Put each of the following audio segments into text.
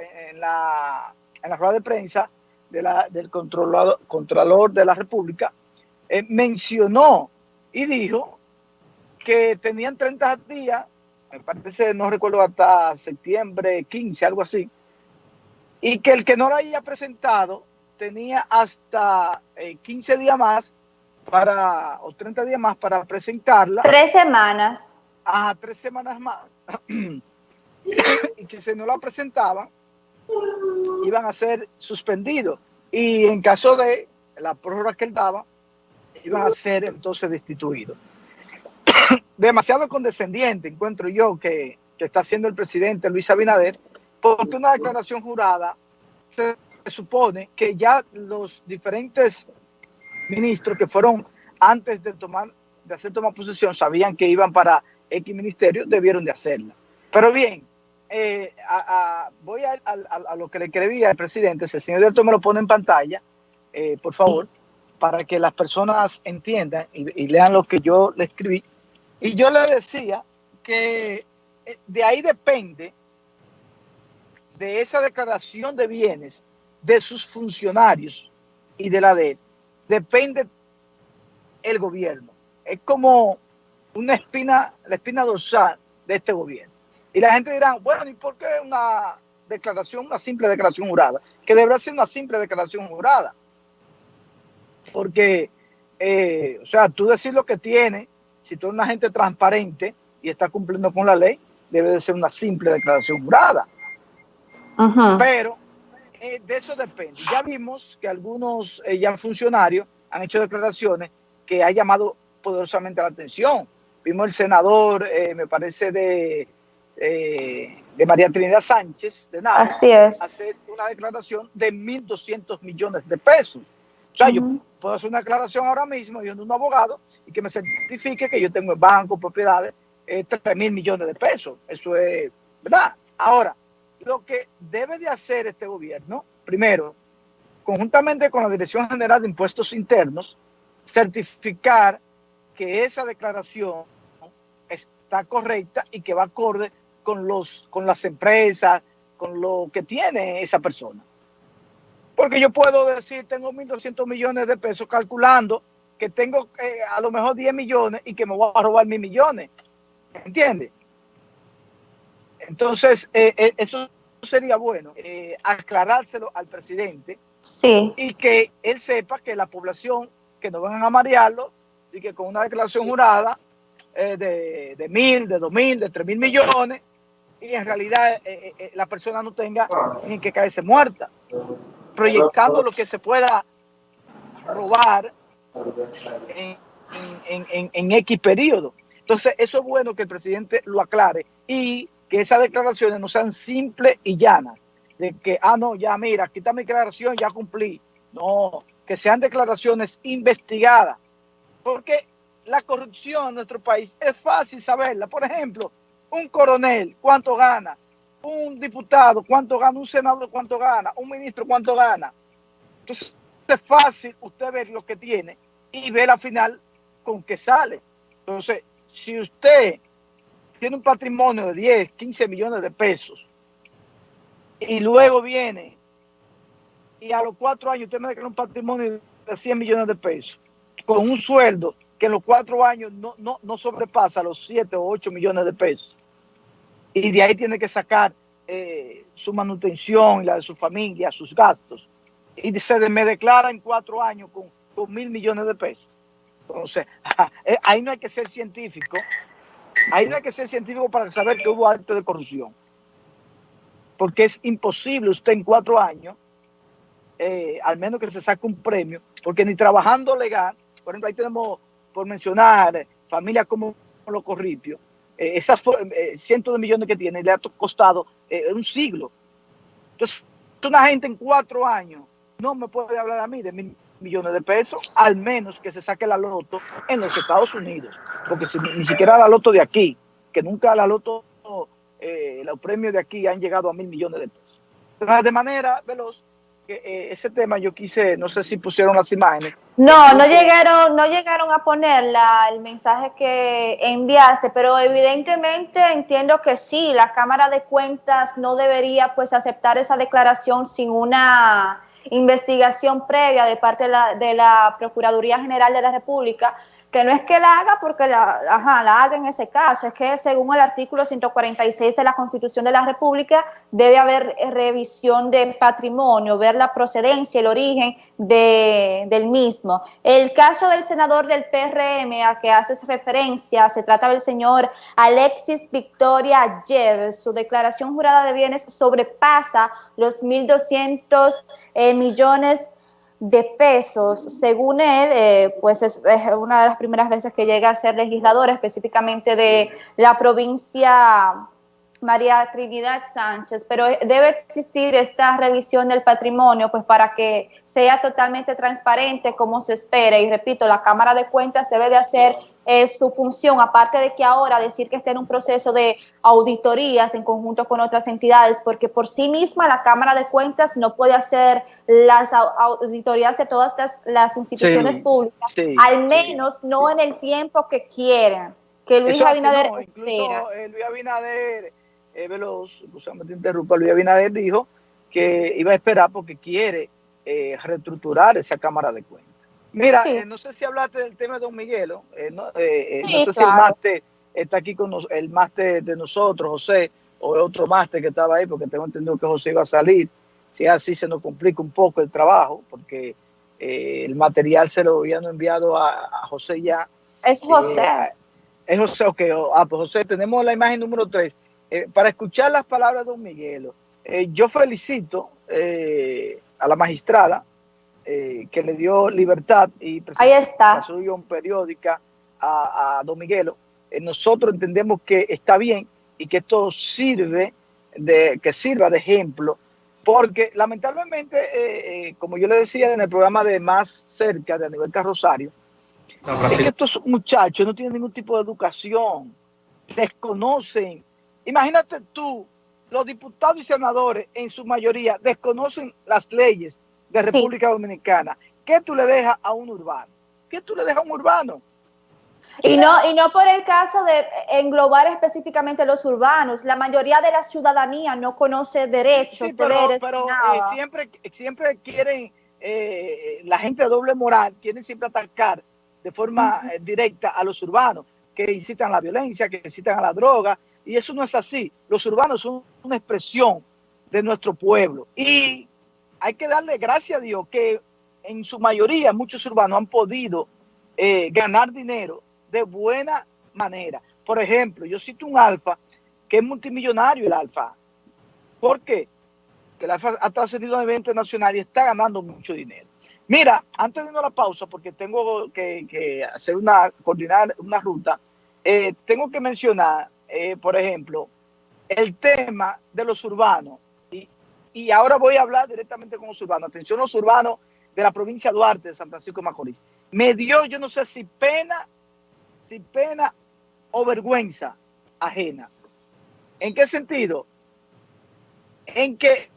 en la, en la rueda de prensa de la, del controlador, Contralor de la República, eh, mencionó y dijo que tenían 30 días, me parece, no recuerdo, hasta septiembre 15, algo así, y que el que no la haya presentado tenía hasta 15 eh, días más para, o 30 días más para presentarla. Tres semanas. a tres semanas más. y que si no la presentaban, iban a ser suspendidos. Y en caso de la prórroga que él daba, iban a ser entonces destituidos. Demasiado condescendiente encuentro yo que, está haciendo el presidente Luis Abinader, porque una declaración jurada se supone que ya los diferentes ministros que fueron antes de tomar de hacer tomar posesión sabían que iban para X ministerio, debieron de hacerla. Pero bien, eh, voy a, lo que le escribía al presidente, si el señor director me lo pone en pantalla, eh, por favor, para que las personas entiendan y, lean lo que yo le escribí. Y yo le decía que eh, de ahí depende, de esa declaración de bienes, de sus funcionarios y de la de depende el gobierno. Es como una espina, la espina dorsal de este gobierno. Y la gente dirá, bueno, ¿y por qué una declaración, una simple declaración jurada? Que deberá ser una simple declaración jurada. Porque, eh, o sea, tú decir lo que tiene, si tú eres una gente transparente y está cumpliendo con la ley, debe de ser una simple declaración jurada. Pero eh, de eso depende. Ya vimos que algunos eh, ya funcionarios han hecho declaraciones que ha llamado poderosamente la atención. Vimos el senador, me parece, de eh, de María Trinidad Sánchez de nada, Así es. hacer una declaración de 1.200 millones de pesos. O sea, yo puedo hacer una declaración ahora mismo, yo un abogado, y que me certifique que yo tengo en banco, propiedades, eh, 3 mil millones de pesos. Eso es, ¿verdad? Ahora, lo que debe de hacer este gobierno, primero, conjuntamente con la Dirección General de Impuestos Internos, certificar que esa declaración está correcta y que va acorde con, los, con las empresas, con lo que tiene esa persona. Porque yo puedo decir, tengo 1.200 millones de pesos calculando que tengo eh, a lo mejor 10 millones y que me voy a robar mil millones. ¿Entiendes? Entonces, eh, eh, eso sería bueno, aclarárselo al presidente sí. y que él sepa que la población, que no van a marearlo y que con una declaración jurada de, de mil, de dos mil, de tres mil millones, y en realidad eh, eh, eh, la persona no tenga ni que caerse muerta, proyectando lo que se pueda robar en, en, en, X periodo. Entonces, eso es bueno que el presidente lo aclare y que esas declaraciones no sean simples y llanas, de que, ah, no, ya mira, aquí está mi declaración, ya cumplí. No, que sean declaraciones investigadas, porque la corrupción en nuestro país es fácil saberla. Por ejemplo, un coronel, ¿cuánto gana? Un diputado, ¿cuánto gana? Un senador, ¿cuánto gana? Un ministro, ¿cuánto gana? Entonces, es fácil usted ver lo que tiene y ver al final con qué sale. Entonces, si usted tiene un patrimonio de 10, 15 millones de pesos y luego viene y a los cuatro años usted me declara un patrimonio de 100 millones de pesos con un sueldo que en los cuatro años no, no, no sobrepasa los 7 o 8 millones de pesos y de ahí tiene que sacar eh, su manutención y la de su familia, sus gastos. Y se me declara en cuatro años con, mil millones de pesos. Entonces, eh, ahí no hay que ser científico. Ahí no hay que ser científico para saber que hubo acto de corrupción. Porque es imposible usted en cuatro años, eh, al menos que se saque un premio, porque ni trabajando legal, por ejemplo, ahí tenemos, por mencionar, familias como los Corripios, esas eh, cientos de millones que tiene le ha costado eh, un siglo. Entonces, una gente en cuatro años no me puede hablar a mí de mil millones de pesos, al menos que se saque la loto en los Estados Unidos, porque ni siquiera la loto de aquí, que nunca la loto, los premios de aquí han llegado a mil millones de pesos. De manera veloz, eh, ese tema yo quise, no sé si pusieron las imágenes. No, no llegaron, no llegaron a poner el mensaje que enviaste, pero evidentemente entiendo que sí, la Cámara de Cuentas no debería pues aceptar esa declaración sin una investigación previa de parte de la, de la Procuraduría General de la República, que no es que la haga porque la, ajá, la haga en ese caso, es que según el artículo 146 de la Constitución de la República debe haber revisión de patrimonio, ver la procedencia, el origen de, del mismo. El caso del senador del PRM a que haces referencia, se trata del señor Alexis Victoria Ayer, su declaración jurada de bienes sobrepasa los 1.200 eh, millones de pesos. Según él, eh, pues es, una de las primeras veces que llega a ser legislador, específicamente de la provincia María Trinidad Sánchez, pero debe existir esta revisión del patrimonio, pues para que sea totalmente transparente como se espera. Y repito, la Cámara de Cuentas debe de hacer eh, su función, aparte de que ahora decir que está en un proceso de auditorías en conjunto con otras entidades, porque por sí misma la Cámara de Cuentas no puede hacer las auditorías de todas las, instituciones públicas, al menos no en el tiempo que quieren. Que Luis Abinader incluso, eh, Luis Abinader eh, Veloz, te interrumpa, Luis Abinader dijo que iba a esperar porque quiere eh, reestructurar esa Cámara de Cuentas. Mira, eh, no sé si hablaste del tema de Don Miguelo, eh, no, sé si el máster está aquí con nos, el máster de nosotros, José, o el otro máster que estaba ahí, porque tengo entendido que José iba a salir. Si así se nos complica un poco el trabajo, porque el material se lo habían enviado a, José ya. Es José. es José, ok. Ah, pues José, tenemos la imagen número 3. Para escuchar las palabras de Don Miguelo, yo felicito a la magistrada eh, que le dio libertad y Ahí está. una periódica a, a Don Miguelo. Eh, nosotros entendemos que está bien y que esto sirve de que sirva de ejemplo porque lamentablemente, eh, como yo le decía en el programa de Más Cerca de Aníbal Carrosario, es que estos muchachos no tienen ningún tipo de educación, desconocen. Imagínate tú los diputados y senadores en su mayoría desconocen las leyes de República Dominicana. ¿Qué tú le dejas a un urbano? ¿Qué tú le dejas a un urbano? Y no, y no por el caso de englobar específicamente los urbanos. La mayoría de la ciudadanía no conoce derechos, pero, Pero eh, siempre, siempre quieren, eh, la gente de doble moral, quieren siempre atacar de forma eh, directa a los urbanos, que incitan a la violencia, que incitan a la droga, y eso no es así. Los urbanos son una expresión de nuestro pueblo. Y hay que darle gracias a Dios que en su mayoría muchos urbanos han podido eh, ganar dinero de buena manera. Por ejemplo, yo cito un alfa que es multimillonario el alfa. ¿Por qué? Que el alfa ha trascendido a nivel internacional y está ganando mucho dinero. Mira, antes de irnos a la pausa, porque tengo que, hacer una, coordinar una ruta, eh, tengo que mencionar eh, por ejemplo, el tema de los urbanos. Y, y, ahora voy a hablar directamente con los urbanos. Atención, los urbanos de la provincia de Duarte, de San Francisco de Macorís. Me dio, yo no sé si pena, si pena o vergüenza ajena. ¿En qué sentido? En que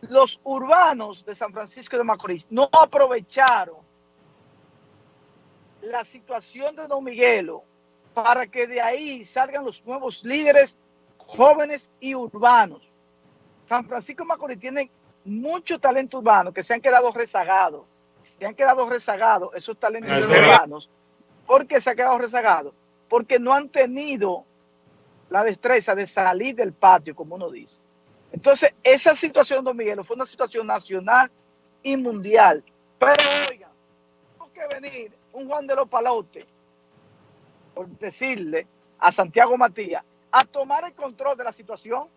los urbanos de San Francisco de Macorís no aprovecharon la situación de Don Miguelo para que de ahí salgan los nuevos líderes jóvenes y urbanos. San Francisco de Macorís tiene mucho talento urbano que se han quedado rezagados. Se han quedado rezagados esos talentos urbanos. ¿Por qué se ha quedado rezagado? Porque no han tenido la destreza de salir del patio, como uno dice. Entonces, esa situación, don Miguel, fue una situación nacional y mundial. Pero, oigan, tengo que venir un Juan de los Palotes por decirle a Santiago Matías, a tomar el control de la situación.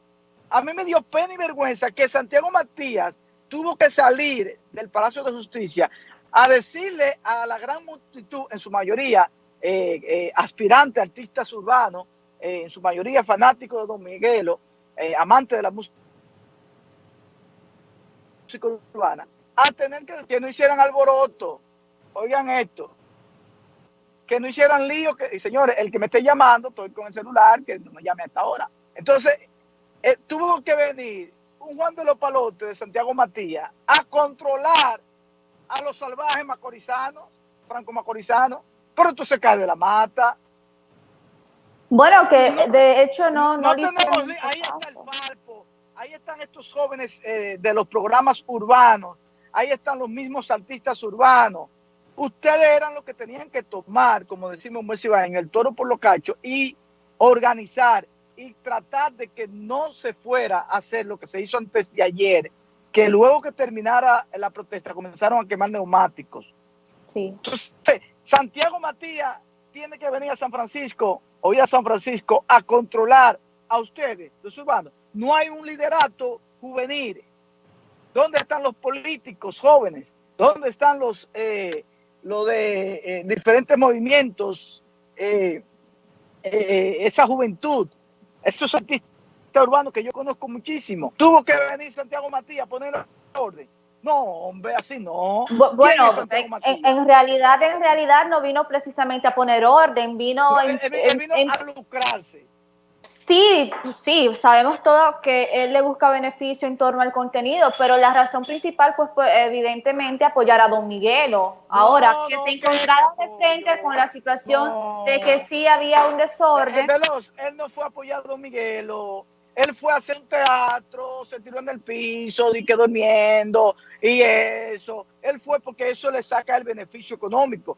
A mí me dio pena y vergüenza que Santiago Matías tuvo que salir del Palacio de Justicia a decirle a la gran multitud, en su mayoría eh, eh, aspirante artistas urbanos, eh, en su mayoría fanáticos de Don Miguelo, amante de la música urbana, a tener que, que no hicieran alboroto. Oigan esto, que no hicieran lío, que, señores, el que me esté llamando, estoy con el celular, que no me llame hasta ahora. Entonces, eh, tuvo que venir un Juan de los Palotes de Santiago Matías a controlar a los salvajes macorizanos, franco macorizanos, pero esto se cae de la mata. Bueno, que de hecho no, no, tenemos, ahí está el palpo, ahí están estos jóvenes eh, de los programas urbanos, ahí están los mismos artistas urbanos. Ustedes eran los que tenían que tomar, como decimos en el toro por los cachos y organizar y tratar de que no se fuera a hacer lo que se hizo antes de ayer, que luego que terminara la protesta comenzaron a quemar neumáticos. Sí. Entonces, Santiago Matías tiene que venir a San Francisco o ir a San Francisco a controlar a ustedes, los urbanos. No hay un liderato juvenil. ¿Dónde están los políticos jóvenes? ¿Dónde están los, eh, de eh, diferentes movimientos? Eh, esa juventud esos artistas urbanos que yo conozco muchísimo. Tuvo que venir Santiago Matías a poner orden. No, hombre, así no. Bueno, en, realidad, en realidad no vino precisamente a poner orden, vino, en, vino a lucrarse. Sí, sí, sabemos todos que él le busca beneficio en torno al contenido, pero la razón principal, pues, pues evidentemente apoyar a Don Miguelo. Ahora, que se encontraron de frente con la situación de que sí había un desorden. Veloz, él no fue a apoyar a Don Miguelo. Él fue a hacer un teatro, se tiró en el piso y quedó durmiendo y eso. Él fue porque eso le saca el beneficio económico.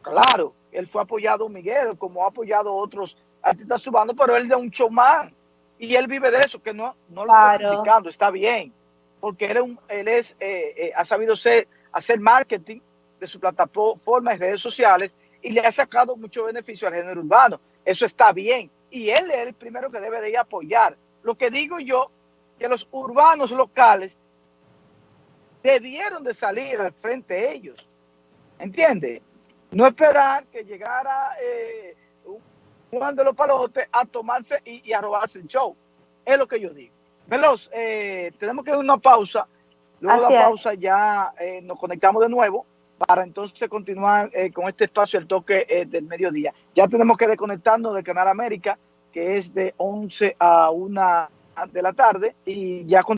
Claro, él fue apoyado a Don Miguelo, como ha apoyado a otros artista subando, pero él de un showman y él vive de eso, que no, no lo está criticando, está bien, porque él, es, un, él es eh, eh, ha sabido ser, hacer marketing de su plataforma y redes sociales y le ha sacado mucho beneficio al género urbano. Eso está bien. Y él es el primero que debe de ir a apoyar. Lo que digo yo, que los urbanos locales debieron de salir al frente de ellos. ¿Entiende? No esperar que llegara eh, Juan de los Palotes a tomarse y, a robarse el show. Es lo que yo digo. Veloz, eh, tenemos que ir a una pausa. Luego de la pausa ya eh, nos conectamos de nuevo para entonces continuar eh, con este espacio, el toque del mediodía. Ya tenemos que desconectarnos del Canal América, que es de 11 a 1 de la tarde, y ya